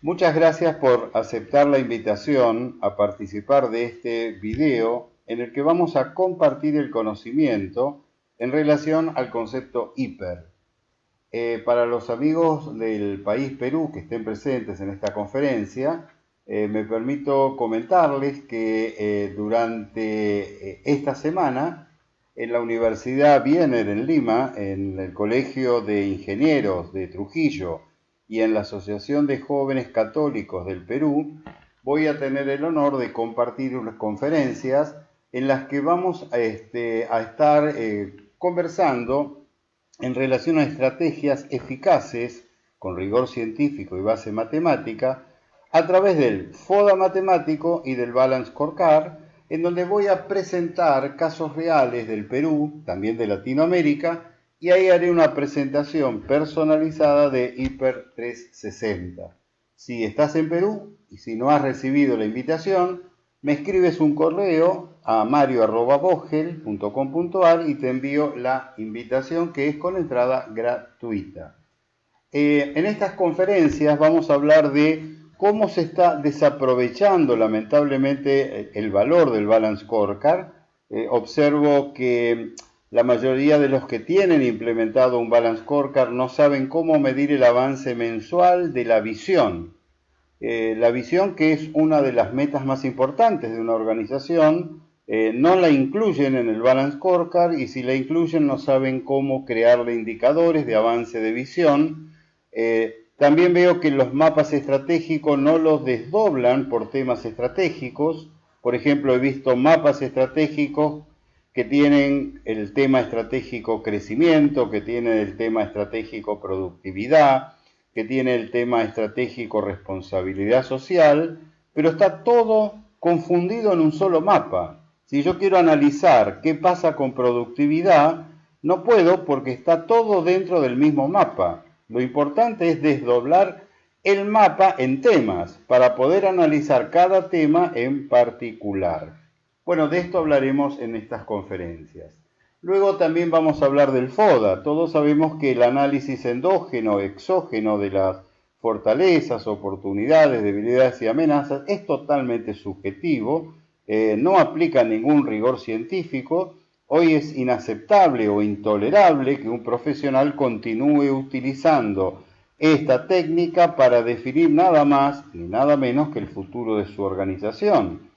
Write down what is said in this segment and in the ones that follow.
Muchas gracias por aceptar la invitación a participar de este video en el que vamos a compartir el conocimiento en relación al concepto hiper. Eh, para los amigos del país Perú que estén presentes en esta conferencia, eh, me permito comentarles que eh, durante esta semana en la Universidad Biener en Lima, en el Colegio de Ingenieros de Trujillo, y en la Asociación de Jóvenes Católicos del Perú voy a tener el honor de compartir unas conferencias en las que vamos a, este, estar eh, conversando en relación a estrategias eficaces con rigor científico y base matemática a través del FODA matemático y del Balance Scorecard, en donde voy a presentar casos reales del Perú, también de Latinoamérica, y ahí haré una presentación personalizada de Hiper 360. Si estás en Perú y si no has recibido la invitación, me escribes un correo a mario.bogel.com.ar y te envío la invitación que es con entrada gratuita. Eh, en estas conferencias vamos a hablar de cómo se está desaprovechando lamentablemente el valor del Balance Scorecard. Eh, observo que la mayoría de los que tienen implementado un Balance Scorecard no saben cómo medir el avance mensual de la visión. Eh, la visión, que es una de las metas más importantes de una organización, eh, no la incluyen en el Balance Scorecard y si la incluyen no saben cómo crearle indicadores de avance de visión. Eh, también veo que los mapas estratégicos no los desdoblan por temas estratégicos. Por ejemplo, he visto mapas estratégicos que tienen el tema estratégico crecimiento, que tienen el tema estratégico productividad, que tiene el tema estratégico responsabilidad social, pero está todo confundido en un solo mapa. Si yo quiero analizar qué pasa con productividad, no puedo porque está todo dentro del mismo mapa. Lo importante es desdoblar el mapa en temas para poder analizar cada tema en particular. Bueno, de esto hablaremos en estas conferencias. Luego también vamos a hablar del FODA. Todos sabemos que el análisis endógeno, exógeno de las fortalezas, oportunidades, debilidades y amenazas es totalmente subjetivo, eh, no aplica ningún rigor científico. Hoy es inaceptable o intolerable que un profesional continúe utilizando esta técnica para definir nada más ni nada menos que el futuro de su organización.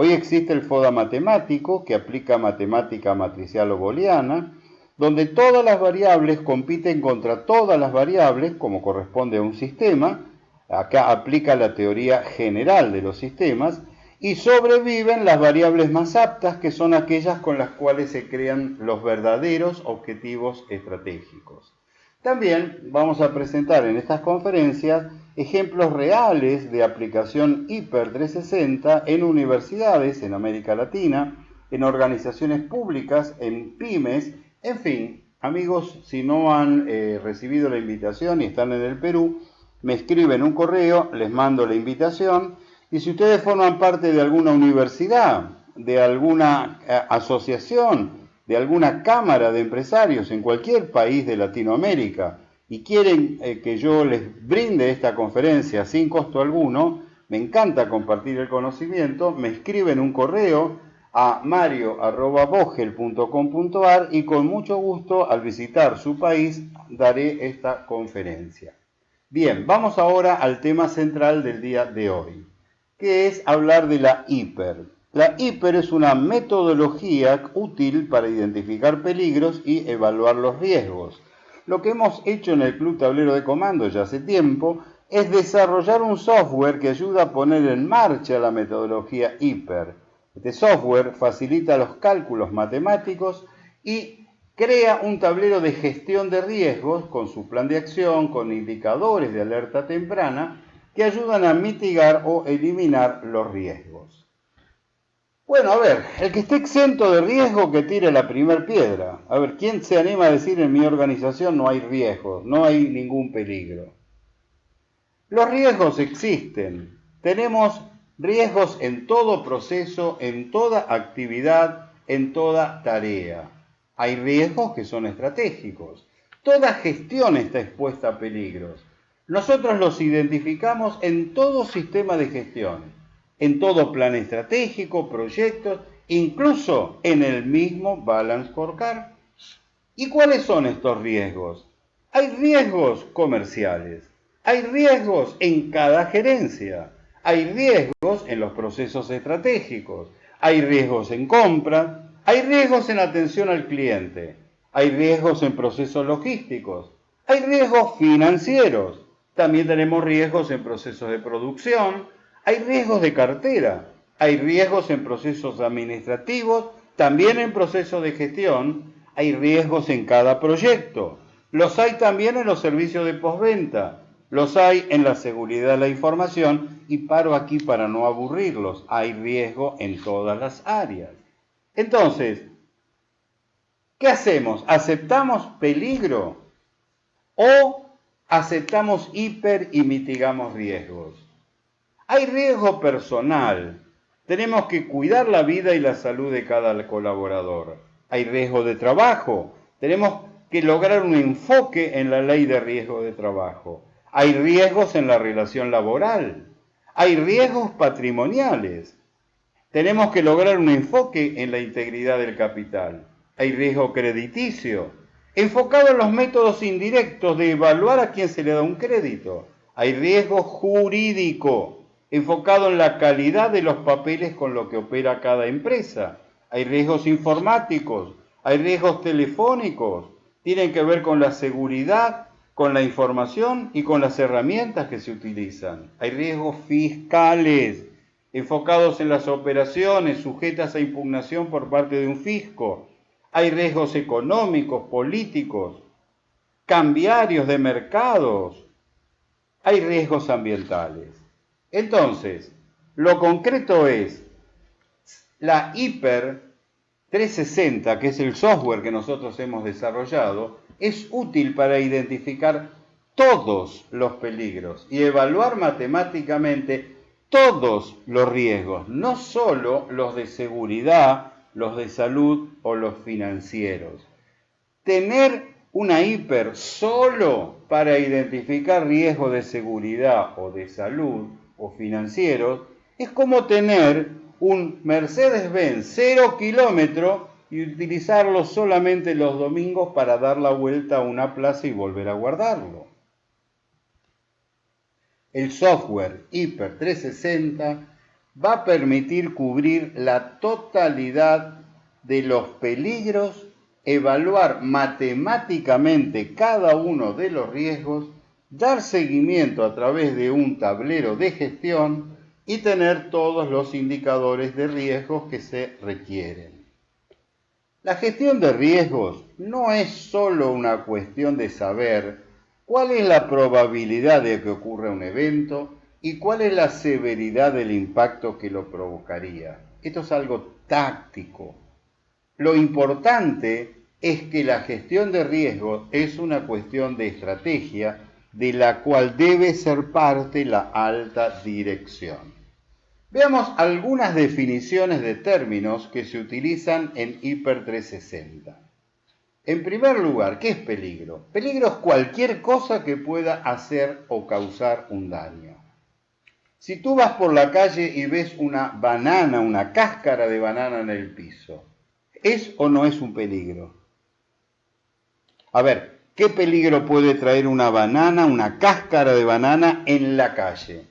Hoy existe el FODA matemático, que aplica matemática matricial o booleana, donde todas las variables compiten contra todas las variables, como corresponde a un sistema. Acá aplica la teoría general de los sistemas, y sobreviven las variables más aptas, que son aquellas con las cuales se crean los verdaderos objetivos estratégicos. También vamos a presentar en estas conferencias ejemplos reales de aplicación Hiper 360 en universidades en América Latina, en organizaciones públicas, en pymes, en fin, amigos, si no han eh, recibido la invitación y están en el Perú, me escriben un correo, les mando la invitación. Y si ustedes forman parte de alguna universidad, de alguna eh, asociación, de alguna cámara de empresarios en cualquier país de Latinoamérica y quieren eh, que yo les brinde esta conferencia sin costo alguno, me encanta compartir el conocimiento, me escriben un correo a mario.bogel.com.ar y con mucho gusto al visitar su país daré esta conferencia. Bien, vamos ahora al tema central del día de hoy, que es hablar de la hiper. La hiper es una metodología útil para identificar peligros y evaluar los riesgos. Lo que hemos hecho en el Club Tablero de Comando ya hace tiempo es desarrollar un software que ayuda a poner en marcha la metodología hiper. Este software facilita los cálculos matemáticos y crea un tablero de gestión de riesgos con su plan de acción, con indicadores de alerta temprana que ayudan a mitigar o eliminar los riesgos. Bueno, a ver, el que esté exento de riesgo que tire la primer piedra. A ver, ¿quién se anima a decir en mi organización no hay riesgo, no hay ningún peligro? Los riesgos existen. Tenemos riesgos en todo proceso, en toda actividad, en toda tarea. Hay riesgos que son estratégicos. Toda gestión está expuesta a peligros. Nosotros los identificamos en todo sistema de gestión, en todo plan estratégico, proyectos, incluso en el mismo Balance Scorecard. ¿Y cuáles son estos riesgos? Hay riesgos comerciales, hay riesgos en cada gerencia, hay riesgos en los procesos estratégicos, hay riesgos en compra, hay riesgos en atención al cliente, hay riesgos en procesos logísticos, hay riesgos financieros, también tenemos riesgos en procesos de producción, hay riesgos de cartera, hay riesgos en procesos administrativos, también en procesos de gestión, hay riesgos en cada proyecto. Los hay también en los servicios de postventa, los hay en la seguridad de la información y paro aquí para no aburrirlos. Hay riesgo en todas las áreas. Entonces, ¿qué hacemos? ¿Aceptamos peligro o aceptamos hiper y mitigamos riesgos? Hay riesgo personal. Tenemos que cuidar la vida y la salud de cada colaborador. Hay riesgo de trabajo. Tenemos que lograr un enfoque en la ley de riesgo de trabajo. Hay riesgos en la relación laboral. Hay riesgos patrimoniales. Tenemos que lograr un enfoque en la integridad del capital. Hay riesgo crediticio, enfocado en los métodos indirectos de evaluar a quién se le da un crédito. Hay riesgo jurídico, enfocado en la calidad de los papeles con lo que opera cada empresa. Hay riesgos informáticos, hay riesgos telefónicos, tienen que ver con la seguridad, con la información y con las herramientas que se utilizan. Hay riesgos fiscales, enfocados en las operaciones sujetas a impugnación por parte de un fisco. Hay riesgos económicos, políticos, cambiarios de mercados. Hay riesgos ambientales. Entonces, lo concreto es la Hyper 360, que es el software que nosotros hemos desarrollado, es útil para identificar todos los peligros y evaluar matemáticamente todos los riesgos, no solo los de seguridad, los de salud o los financieros. Tener una hiper solo para identificar riesgos de seguridad o de salud o financieros, es como tener un Mercedes-Benz cero kilómetro y utilizarlo solamente los domingos para dar la vuelta a una plaza y volver a guardarlo. El software Hyper 360 va a permitir cubrir la totalidad de los peligros, evaluar matemáticamente cada uno de los riesgos dar seguimiento a través de un tablero de gestión y tener todos los indicadores de riesgos que se requieren. La gestión de riesgos no es solo una cuestión de saber cuál es la probabilidad de que ocurra un evento y cuál es la severidad del impacto que lo provocaría. Esto es algo táctico. Lo importante es que la gestión de riesgos es una cuestión de estrategia de la cual debe ser parte la alta dirección. Veamos algunas definiciones de términos que se utilizan en Hiper 360. En primer lugar, ¿qué es peligro? Peligro es cualquier cosa que pueda hacer o causar un daño. Si tú vas por la calle y ves una banana, una cáscara de banana en el piso, ¿es o no es un peligro? A ver, ¿Qué peligro puede traer una banana, una cáscara de banana en la calle?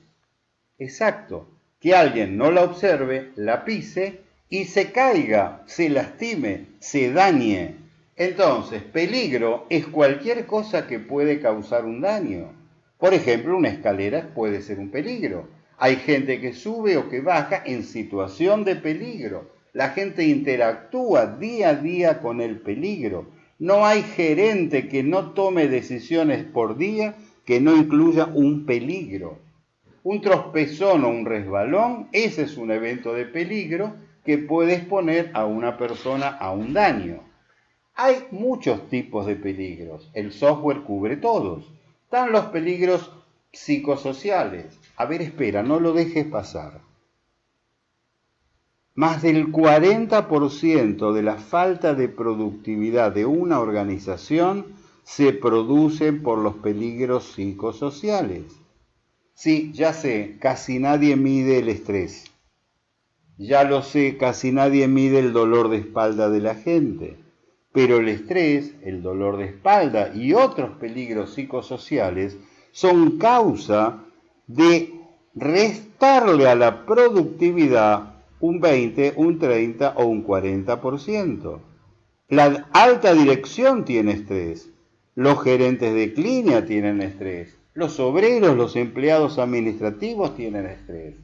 Exacto, que alguien no la observe, la pise y se caiga, se lastime, se dañe. Entonces, peligro es cualquier cosa que puede causar un daño. Por ejemplo, una escalera puede ser un peligro. Hay gente que sube o que baja en situación de peligro. La gente interactúa día a día con el peligro. No hay gerente que no tome decisiones por día que no incluya un peligro. Un tropezón o un resbalón, ese es un evento de peligro que puede exponer a una persona a un daño. Hay muchos tipos de peligros. El software cubre todos. Están los peligros psicosociales. A ver, espera, no lo dejes pasar. Más del 40% de la falta de productividad de una organización se producen por los peligros psicosociales. Sí, ya sé, casi nadie mide el estrés. Ya lo sé, casi nadie mide el dolor de espalda de la gente. Pero el estrés, el dolor de espalda y otros peligros psicosociales son causa de restarle a la productividad un 20, un 30 o un 40%. La alta dirección tiene estrés, los gerentes de clínica tienen estrés, los obreros, los empleados administrativos tienen estrés.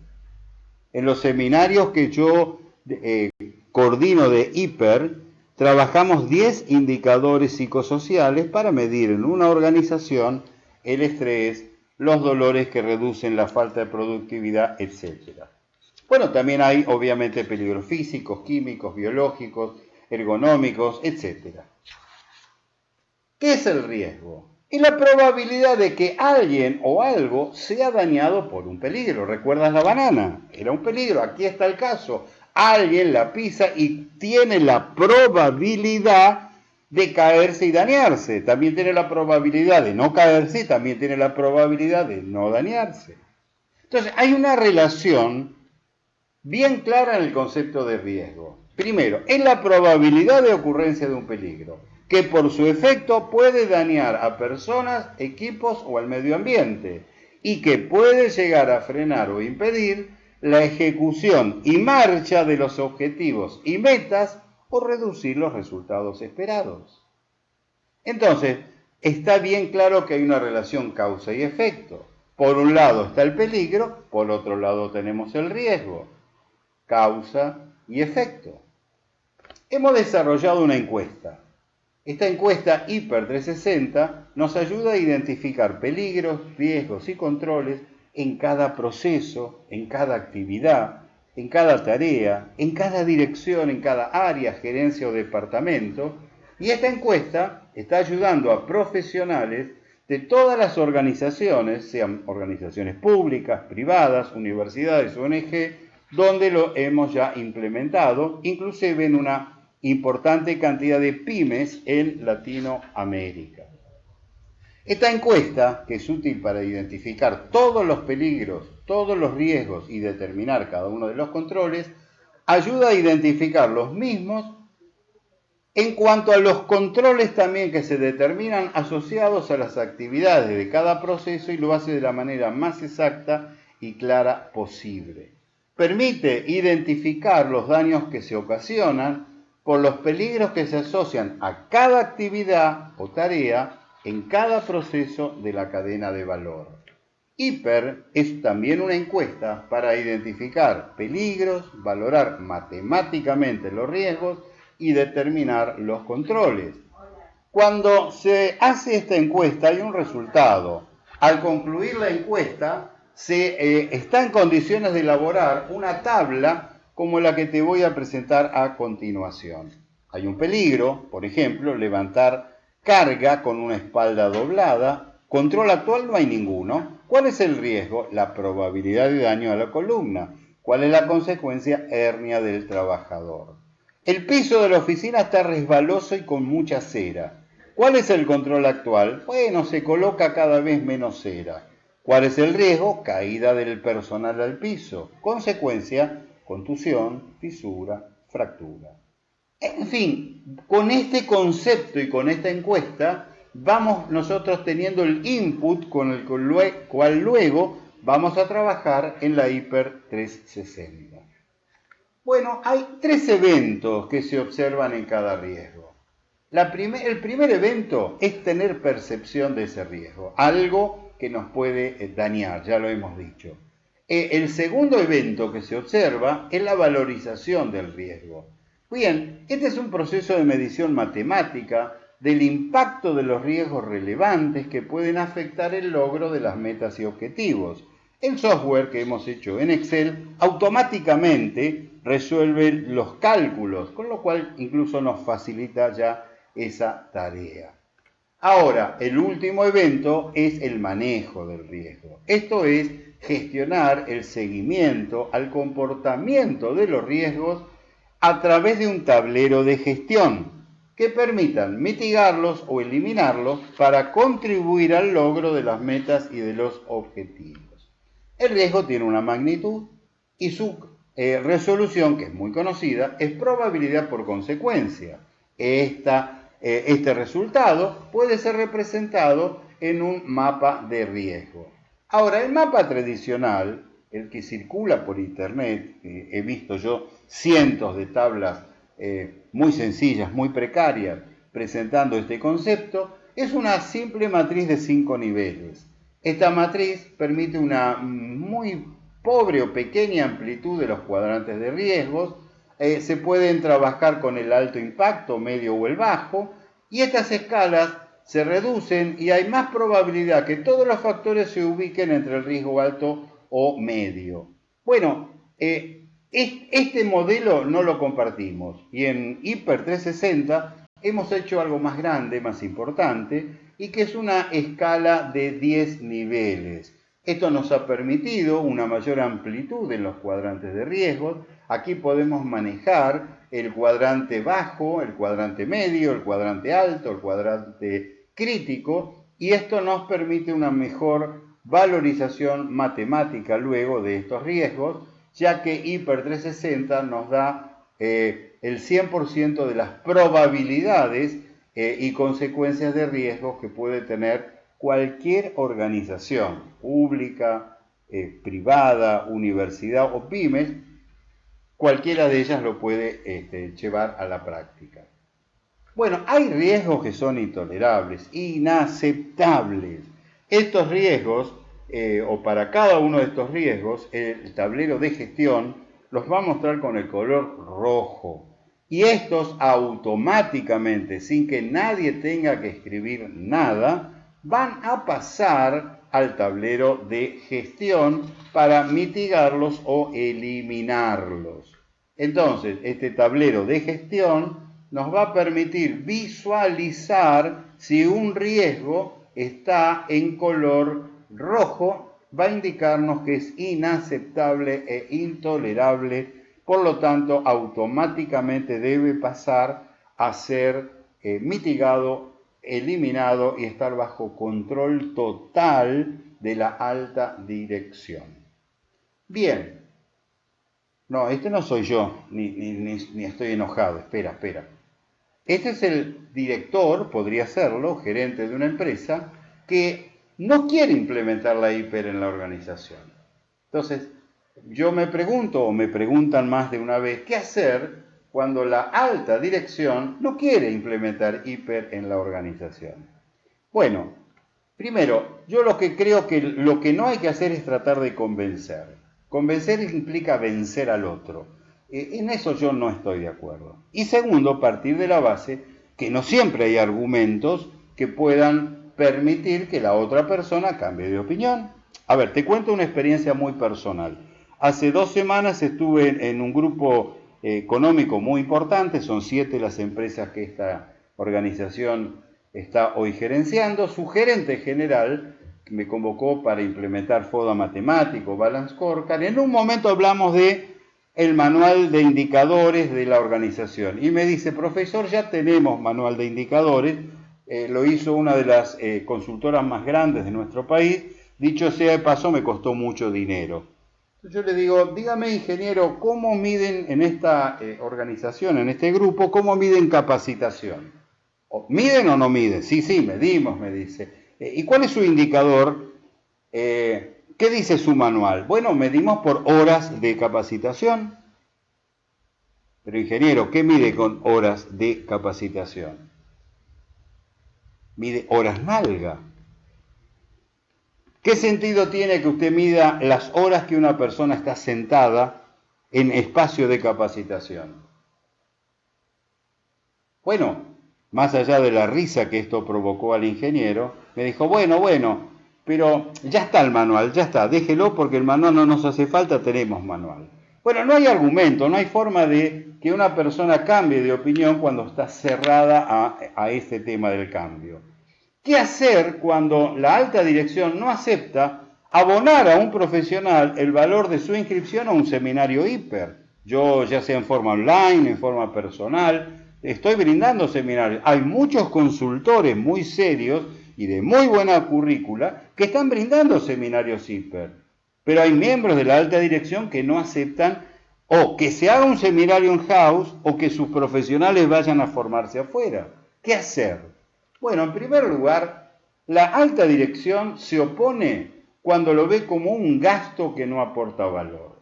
En los seminarios que yo eh, coordino de hiper, trabajamos 10 indicadores psicosociales para medir en una organización el estrés, los dolores que reducen la falta de productividad, etc. Bueno, también hay obviamente peligros físicos, químicos, biológicos, ergonómicos, etc. ¿Qué es el riesgo? Es la probabilidad de que alguien o algo sea dañado por un peligro. ¿Recuerdas la banana? Era un peligro. Aquí está el caso. Alguien la pisa y tiene la probabilidad de caerse y dañarse. También tiene la probabilidad de no caerse también tiene la probabilidad de no dañarse. Entonces, hay una relación bien clara en el concepto de riesgo. Primero, es la probabilidad de ocurrencia de un peligro, que por su efecto puede dañar a personas, equipos o al medio ambiente, y que puede llegar a frenar o impedir la ejecución y marcha de los objetivos y metas o reducir los resultados esperados. Entonces, está bien claro que hay una relación causa y efecto. Por un lado está el peligro, por otro lado tenemos el riesgo causa y efecto. Hemos desarrollado una encuesta. Esta encuesta Hiper 360 nos ayuda a identificar peligros, riesgos y controles en cada proceso, en cada actividad, en cada tarea, en cada dirección, en cada área, gerencia o departamento. Y esta encuesta está ayudando a profesionales de todas las organizaciones, sean organizaciones públicas, privadas, universidades, ONG, donde lo hemos ya implementado, inclusive en una importante cantidad de pymes en Latinoamérica. Esta encuesta, que es útil para identificar todos los peligros, todos los riesgos y determinar cada uno de los controles, ayuda a identificar los mismos en cuanto a los controles también que se determinan asociados a las actividades de cada proceso y lo hace de la manera más exacta y clara posible permite identificar los daños que se ocasionan por los peligros que se asocian a cada actividad o tarea en cada proceso de la cadena de valor. Hiper es también una encuesta para identificar peligros, valorar matemáticamente los riesgos y determinar los controles. Cuando se hace esta encuesta hay un resultado. Al concluir la encuesta, se eh, está en condiciones de elaborar una tabla como la que te voy a presentar a continuación. Hay un peligro, por ejemplo, levantar carga con una espalda doblada. Control actual no hay ninguno. ¿Cuál es el riesgo? La probabilidad de daño a la columna. ¿Cuál es la consecuencia? Hernia del trabajador. El piso de la oficina está resbaloso y con mucha cera. ¿Cuál es el control actual? Bueno, se coloca cada vez menos cera. ¿Cuál es el riesgo? Caída del personal al piso. Consecuencia, contusión, fisura, fractura. En fin, con este concepto y con esta encuesta vamos nosotros teniendo el input con el cual luego vamos a trabajar en la Hiper 360. Bueno, hay tres eventos que se observan en cada riesgo. el primer evento es tener percepción de ese riesgo, algo que nos puede eh, dañar, ya lo hemos dicho. Eh, el segundo evento que se observa es la valorización del riesgo. Bien, este es un proceso de medición matemática del impacto de los riesgos relevantes que pueden afectar el logro de las metas y objetivos. El software que hemos hecho en Excel automáticamente resuelve los cálculos, con lo cual incluso nos facilita ya esa tarea. Ahora, el último evento es el manejo del riesgo. Esto es gestionar el seguimiento al comportamiento de los riesgos a través de un tablero de gestión. que permitan mitigarlos o eliminarlos para contribuir al logro de las metas y de los objetivos. El riesgo tiene una magnitud y su eh, resolución, que es muy conocida, es probabilidad por consecuencia. Esta, eh, este resultado puede ser representado en un mapa de riesgo. Ahora, el mapa tradicional, el que circula por internet, he visto yo cientos de tablas eh, muy sencillas, muy precarias, presentando este concepto, es una simple matriz de cinco niveles. Esta matriz permite una muy pobre o pequeña amplitud de los cuadrantes de riesgos, eh, se pueden trabajar con el alto impacto, medio o el bajo, y estas escalas se reducen y hay más probabilidad que todos los factores se ubiquen entre el riesgo alto o medio. Bueno, eh, este modelo no lo compartimos y en Hyper 360 hemos hecho algo más grande, más importante, y que es una escala de 10 niveles. Esto nos ha permitido una mayor amplitud en los cuadrantes de riesgos. Aquí podemos manejar el cuadrante bajo, el cuadrante medio, el cuadrante alto, el cuadrante crítico y esto nos permite una mejor valorización matemática luego de estos riesgos, ya que Hyper 360 nos da eh, el 100% de las probabilidades eh, y consecuencias de riesgos que puede tener cualquier organización pública, eh, privada, universidad o pymes, cualquiera de ellas lo puede este, llevar a la práctica. Bueno, hay riesgos que son intolerables, inaceptables. Estos riesgos, eh, o para cada uno de estos riesgos, el tablero de gestión los va a mostrar con el color rojo. Y estos automáticamente, sin que nadie tenga que escribir nada, van a pasar al tablero de gestión para mitigarlos o eliminarlos. Entonces, este tablero de gestión nos va a permitir visualizar si un riesgo está en color rojo, va a indicarnos que es inaceptable e intolerable, por lo tanto automáticamente debe pasar a ser eh, mitigado eliminado y estar bajo control total de la alta dirección. Bien, no, este no soy yo, ni, ni, estoy enojado, espera, espera. Este es el director, podría serlo, gerente de una empresa, que no quiere implementar la hiper en la organización. Entonces, yo me pregunto, o me preguntan más de una vez, ¿qué hacer cuando la alta dirección no quiere implementar hiper en la organización. Bueno, primero, yo lo que creo que lo que no hay que hacer es tratar de convencer. Convencer implica vencer al otro. E, en eso yo no estoy de acuerdo. Y segundo, partir de la base que no siempre hay argumentos que puedan permitir que la otra persona cambie de opinión. A ver, te cuento una experiencia muy personal. Hace dos semanas estuve en un grupo económico muy importante, son siete las empresas que esta organización está hoy gerenciando. Su gerente general me convocó para implementar FODA matemático, Balance Scorecard. En un momento hablamos de el manual de indicadores de la organización y me dice, profesor, ya tenemos manual de indicadores, eh, lo hizo una de las eh, consultoras más grandes de nuestro país, dicho sea de paso, me costó mucho dinero. Yo le digo, dígame ingeniero, ¿cómo miden en esta eh, organización, en este grupo, cómo miden capacitación? ¿Miden o no miden? Sí, sí, medimos, me dice. Eh, ¿Y cuál es su indicador? Eh, ¿Qué dice su manual? Bueno, medimos por horas de capacitación. Pero ingeniero, ¿qué mide con horas de capacitación? Mide horas nalga. ¿Qué sentido tiene que usted mida las horas que una persona está sentada en espacio de capacitación? Bueno, más allá de la risa que esto provocó al ingeniero, me dijo, bueno, bueno, pero ya está el manual, ya está, déjelo porque el manual no nos hace falta, tenemos manual. Bueno, no hay argumento, no hay forma de que una persona cambie de opinión cuando está cerrada a, a este tema del cambio. ¿Qué hacer cuando la alta dirección no acepta abonar a un profesional el valor de su inscripción a un seminario hiper? Yo, ya sea en forma online, en forma personal, estoy brindando seminarios. Hay muchos consultores muy serios y de muy buena currícula que están brindando seminarios hiper. Pero hay miembros de la alta dirección que no aceptan o que se haga un seminario en house o que sus profesionales vayan a formarse afuera. ¿Qué hacer? Bueno, en primer lugar, la alta dirección se opone cuando lo ve como un gasto que no aporta valor.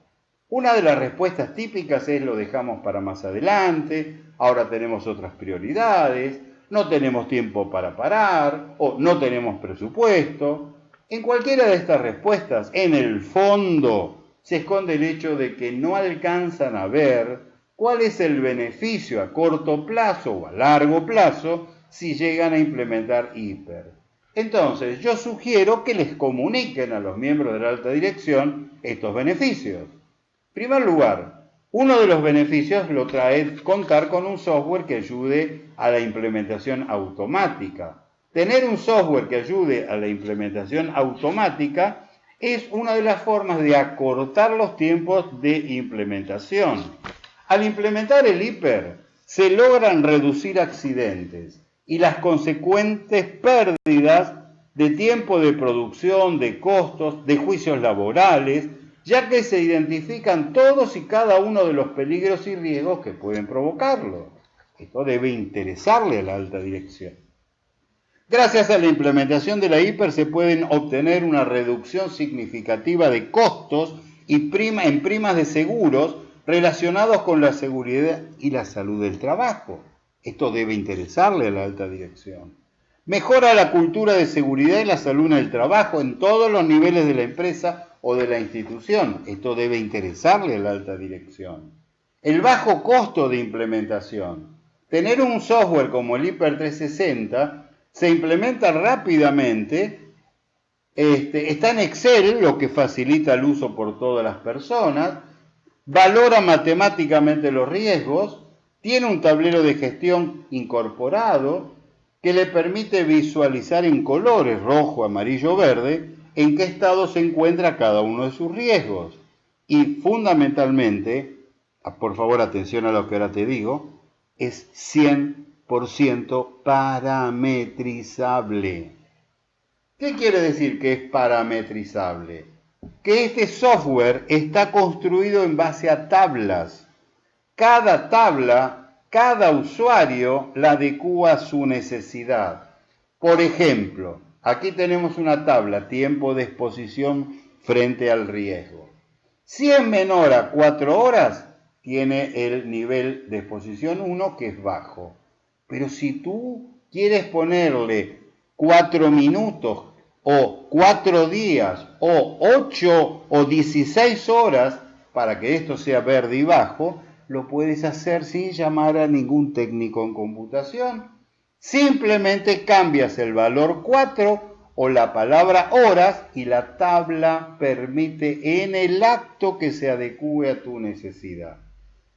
Una de las respuestas típicas es lo dejamos para más adelante, ahora tenemos otras prioridades, no tenemos tiempo para parar o no tenemos presupuesto. En cualquiera de estas respuestas, en el fondo, se esconde el hecho de que no alcanzan a ver cuál es el beneficio a corto plazo o a largo plazo si llegan a implementar hiper. Entonces, yo sugiero que les comuniquen a los miembros de la alta dirección estos beneficios. En primer lugar, uno de los beneficios lo trae contar con un software que ayude a la implementación automática. Tener un software que ayude a la implementación automática es una de las formas de acortar los tiempos de implementación. Al implementar el hiper, se logran reducir accidentes y las consecuentes pérdidas de tiempo de producción, de costos, de juicios laborales, ya que se identifican todos y cada uno de los peligros y riesgos que pueden provocarlo. Esto debe interesarle a la alta dirección. Gracias a la implementación de la hiper se pueden obtener una reducción significativa de costos y en primas de seguros relacionados con la seguridad y la salud del trabajo. Esto debe interesarle a la alta dirección. Mejora la cultura de seguridad y la salud en el trabajo en todos los niveles de la empresa o de la institución. Esto debe interesarle a la alta dirección. El bajo costo de implementación. Tener un software como el Hyper 360 se implementa rápidamente. Este, está en Excel, lo que facilita el uso por todas las personas. Valora matemáticamente los riesgos tiene un tablero de gestión incorporado que le permite visualizar en colores rojo, amarillo, verde en qué estado se encuentra cada uno de sus riesgos. Y fundamentalmente, ah, por favor atención a lo que ahora te digo, es 100% parametrizable. ¿Qué quiere decir que es parametrizable? Que este software está construido en base a tablas cada tabla, cada usuario la adecua a su necesidad. Por ejemplo, aquí tenemos una tabla, tiempo de exposición frente al riesgo. Si es menor a 4 horas, tiene el nivel de exposición 1 que es bajo. Pero si tú quieres ponerle 4 minutos o 4 días o 8 o 16 horas para que esto sea verde y bajo, lo puedes hacer sin llamar a ningún técnico en computación. Simplemente cambias el valor 4 o la palabra horas y la tabla permite en el acto que se adecue a tu necesidad.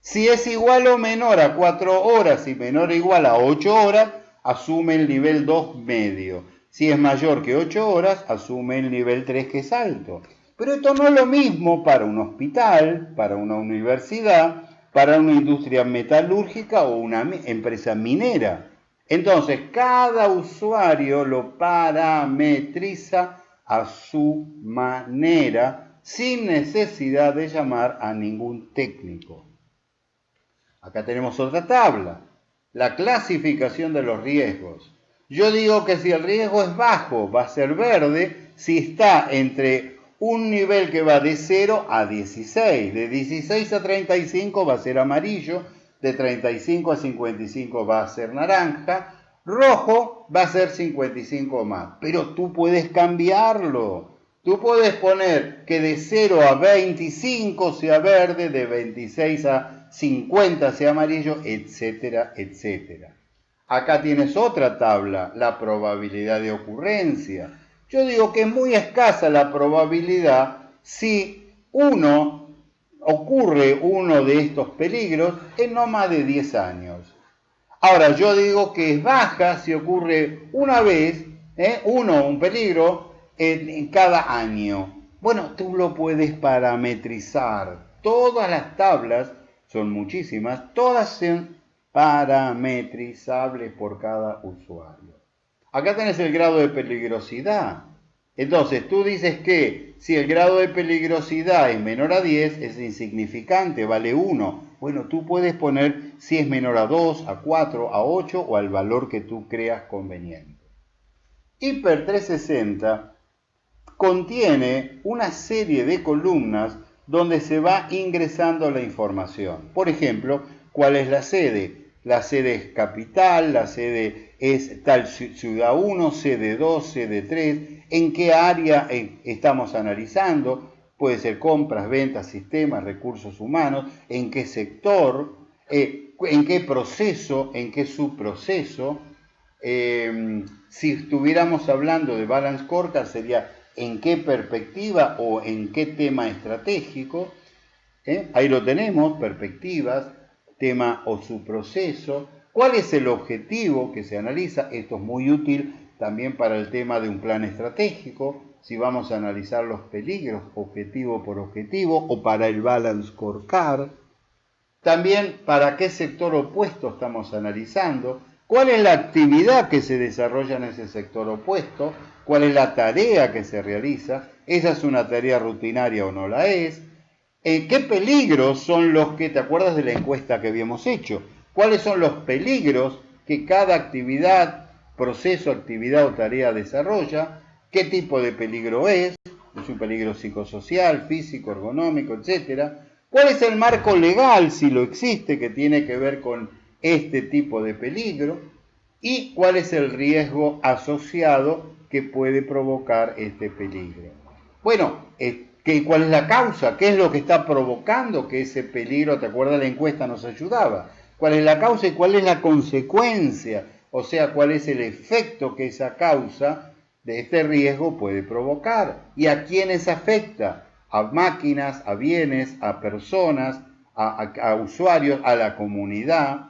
Si es igual o menor a 4 horas y menor o igual a 8 horas, asume el nivel 2 medio. Si es mayor que 8 horas, asume el nivel 3 que es alto. Pero esto no es lo mismo para un hospital, para una universidad, para una industria metalúrgica o una empresa minera. Entonces, cada usuario lo parametriza a su manera sin necesidad de llamar a ningún técnico. Acá tenemos otra tabla, la clasificación de los riesgos. Yo digo que si el riesgo es bajo, va a ser verde, si está entre un nivel que va de 0 a 16. De 16 a 35 va a ser amarillo, de 35 a 55 va a ser naranja, rojo va a ser 55 más. Pero tú puedes cambiarlo. Tú puedes poner que de 0 a 25 sea verde, de 26 a 50 sea amarillo, etcétera, etcétera. Acá tienes otra tabla, la probabilidad de ocurrencia. Yo digo que es muy escasa la probabilidad si uno ocurre uno de estos peligros en no más de 10 años. Ahora, yo digo que es baja si ocurre una vez, ¿eh? uno, un peligro, en, cada año. Bueno, tú lo puedes parametrizar. Todas las tablas, son muchísimas, todas parametrizables por cada usuario. Acá tenés el grado de peligrosidad. Entonces, tú dices que si el grado de peligrosidad es menor a 10, es insignificante, vale 1. Bueno, tú puedes poner si es menor a 2, a 4, a 8 o al valor que tú creas conveniente. Hiper 360 contiene una serie de columnas donde se va ingresando la información. Por ejemplo, ¿cuál es la sede? La sede es capital, la sede es tal ciudad 1, sede 2, sede 3, en qué área eh, estamos analizando, puede ser compras, ventas, sistemas, recursos humanos, en qué sector, eh, en qué proceso, en qué subproceso. Eh, si estuviéramos hablando de balance scorecard sería en qué perspectiva o en qué tema estratégico. ¿eh? Ahí lo tenemos, perspectivas, tema o su proceso. ¿Cuál es el objetivo que se analiza? Esto es muy útil también para el tema de un plan estratégico, si vamos a analizar los peligros objetivo por objetivo o para el balance scorecard. También para qué sector opuesto estamos analizando, cuál es la actividad que se desarrolla en ese sector opuesto, cuál es la tarea que se realiza, esa es una tarea rutinaria o no la es, ¿En qué peligros son los que, te acuerdas de la encuesta que habíamos hecho? ¿Cuáles son los peligros que cada actividad, proceso, actividad o tarea desarrolla? ¿Qué tipo de peligro es? ¿Es un peligro psicosocial, físico, ergonómico, etcétera? ¿Cuál es el marco legal, si lo existe, que tiene que ver con este tipo de peligro? ¿Y cuál es el riesgo asociado que puede provocar este peligro? Bueno, ¿Cuál es la causa? ¿Qué es lo que está provocando que ese peligro, te acuerdas la encuesta, nos ayudaba? ¿Cuál es la causa y cuál es la consecuencia? O sea, cuál es el efecto que esa causa de este riesgo puede provocar y a quiénes afecta, a máquinas, a bienes, a personas, a, usuarios, a la comunidad.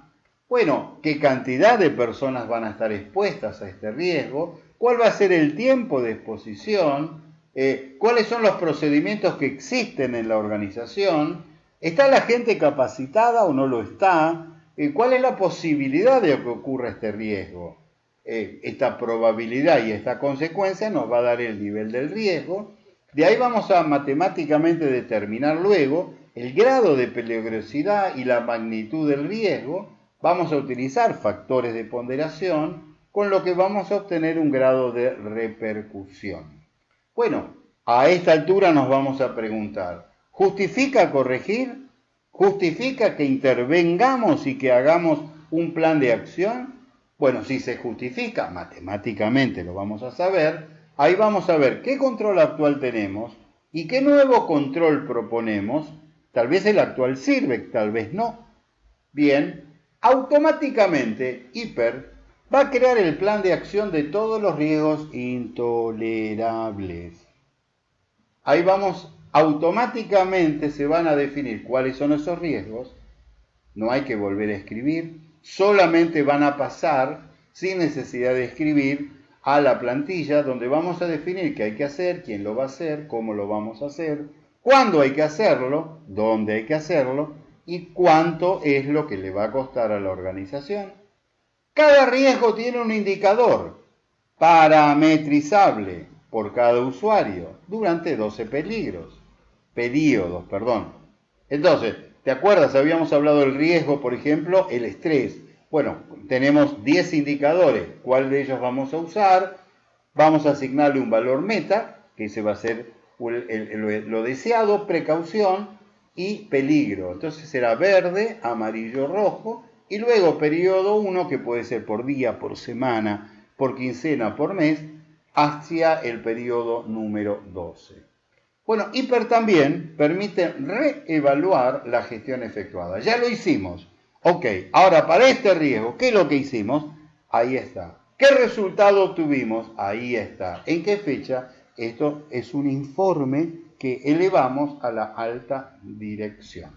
Bueno, ¿qué cantidad de personas van a estar expuestas a este riesgo? ¿Cuál va a ser el tiempo de exposición? Eh, cuáles son los procedimientos que existen en la organización, ¿está la gente capacitada o no lo está? ¿Cuál es la posibilidad de que ocurra este riesgo? Eh, esta probabilidad y esta consecuencia nos va a dar el nivel del riesgo. De ahí vamos a matemáticamente determinar luego el grado de peligrosidad y la magnitud del riesgo. Vamos a utilizar factores de ponderación, con lo que vamos a obtener un grado de repercusión. Bueno, a esta altura nos vamos a preguntar, ¿justifica corregir? ¿Justifica que intervengamos y que hagamos un plan de acción? Bueno, si se justifica, matemáticamente lo vamos a saber, ahí vamos a ver qué control actual tenemos y qué nuevo control proponemos. Tal vez el actual sirve, tal vez no. Bien, automáticamente Hiper va a crear el plan de acción de todos los riesgos intolerables. Ahí vamos, automáticamente se van a definir cuáles son esos riesgos, no hay que volver a escribir, solamente van a pasar sin necesidad de escribir a la plantilla donde vamos a definir qué hay que hacer, quién lo va a hacer, cómo lo vamos a hacer, cuándo hay que hacerlo, dónde hay que hacerlo y cuánto es lo que le va a costar a la organización. Cada riesgo tiene un indicador parametrizable por cada usuario durante 12 peligros, periodos, perdón. Entonces, ¿te acuerdas? Habíamos hablado del riesgo, por ejemplo, el estrés. Bueno, tenemos 10 indicadores. ¿Cuál de ellos vamos a usar? Vamos a asignarle un valor meta, que ese va a ser lo deseado, precaución y peligro. Entonces será verde, amarillo, rojo y luego periodo 1, que puede ser por día, por semana, por quincena, por mes, hacia el periodo número 12. Bueno, Hiper también permite reevaluar la gestión efectuada. Ya lo hicimos. Ok, ahora para este riesgo, ¿qué es lo que hicimos? Ahí está. ¿Qué resultado tuvimos? Ahí está. ¿En qué fecha? Esto es un informe que elevamos a la alta dirección.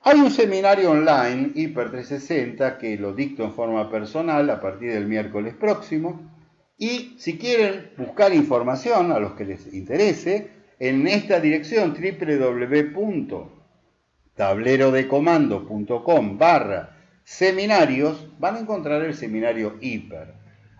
Hay un seminario online, Hiper 360, que lo dicto en forma personal a partir del miércoles próximo. Y si quieren buscar información a los que les interese, en esta dirección www.hiper tablerodecomando.com barra seminarios, van a encontrar el seminario hiper.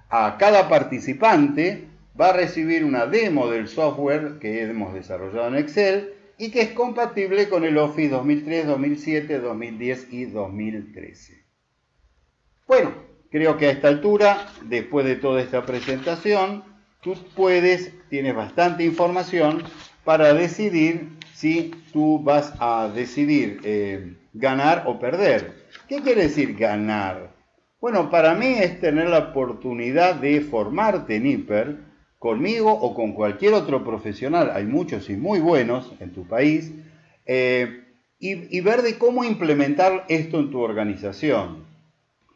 A cada participante va a recibir una demo del software que hemos desarrollado en Excel y que es compatible con el Office 2003, 2007, 2010 y 2013. Bueno, creo que a esta altura, después de toda esta presentación, tú puedes, tienes bastante información para decidir si tú vas a decidir eh, ganar o perder. ¿Qué quiere decir ganar? Bueno, para mí es tener la oportunidad de formarte en hiper conmigo o con cualquier otro profesional, hay muchos y muy buenos en tu país, eh, y, y ver de cómo implementar esto en tu organización.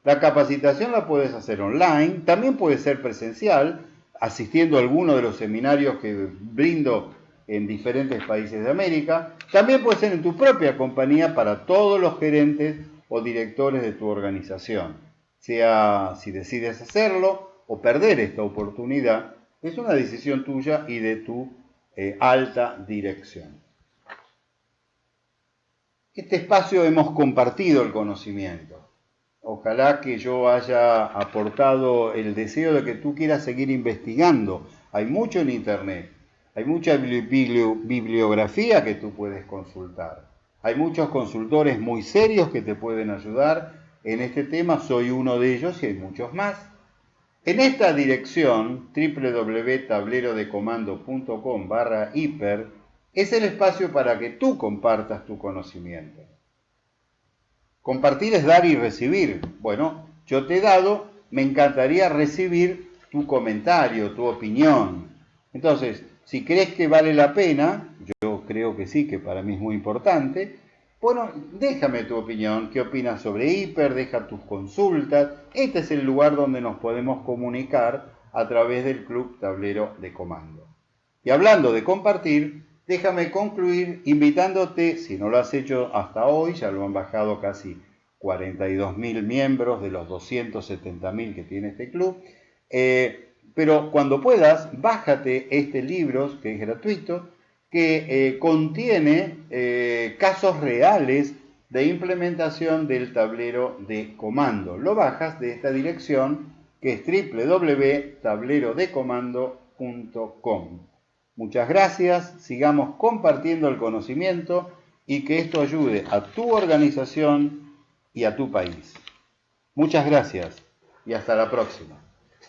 La capacitación la puedes hacer online, también puede ser presencial, asistiendo a alguno de los seminarios que brindo en diferentes países de América. También puede ser en tu propia compañía para todos los gerentes o directores de tu organización. Sea si decides hacerlo o perder esta oportunidad, es una decisión tuya y de tu eh, alta dirección. Este espacio hemos compartido el conocimiento. Ojalá que yo haya aportado el deseo de que tú quieras seguir investigando. Hay mucho en Internet hay mucha bibliografía que tú puedes consultar. Hay muchos consultores muy serios que te pueden ayudar en este tema. Soy uno de ellos y hay muchos más. En esta dirección, www.tablerodecomando.com barra hiper, es el espacio para que tú compartas tu conocimiento. Compartir es dar y recibir. Bueno, yo te he dado, me encantaría recibir tu comentario, tu opinión. Entonces, si crees que vale la pena, yo creo que sí, que para mí es muy importante, bueno, déjame tu opinión, qué opinas sobre Hiper, deja tus consultas. Este es el lugar donde nos podemos comunicar a través del Club Tablero de Comando. Y hablando de compartir, déjame concluir invitándote, si no lo has hecho hasta hoy, ya lo han bajado casi 42.000 miembros de los 270.000 que tiene este club, eh, pero cuando puedas, bájate este libro, que es gratuito, que eh, contiene eh, casos reales de implementación del tablero de comando. Lo bajas de esta dirección que es www.tablerodecomando.com. Muchas gracias, sigamos compartiendo el conocimiento y que esto ayude a tu organización y a tu país. Muchas gracias y hasta la próxima.